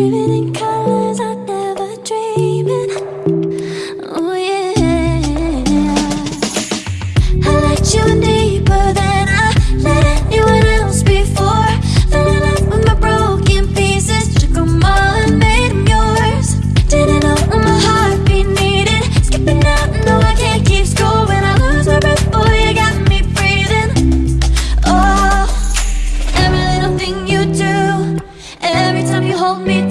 Dreaming in colors I never dreaming Oh yeah. I let you deeper than I let anyone else before. With my broken pieces. All and yours. Didn't know my heartbeat needed Skipping out, no I can't keep score. When I lose my breath, boy you got me breathing. Oh, every little thing you do Every time you hold me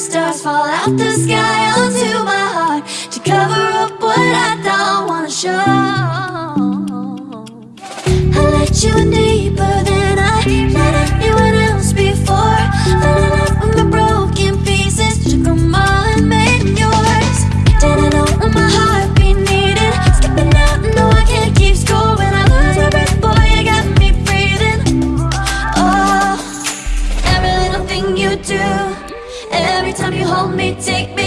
stars fall out the sky onto my heart to cover up what I don't wanna show. I let you in deeper than I let anyone else before. Fell in love with my broken pieces, took 'em all and made yours. Didn't know what my heartbeat needed. Skipping out, no, I can't keep score when I lose my breath. Boy, you got me breathing. Oh, every little thing you do, hold me, take me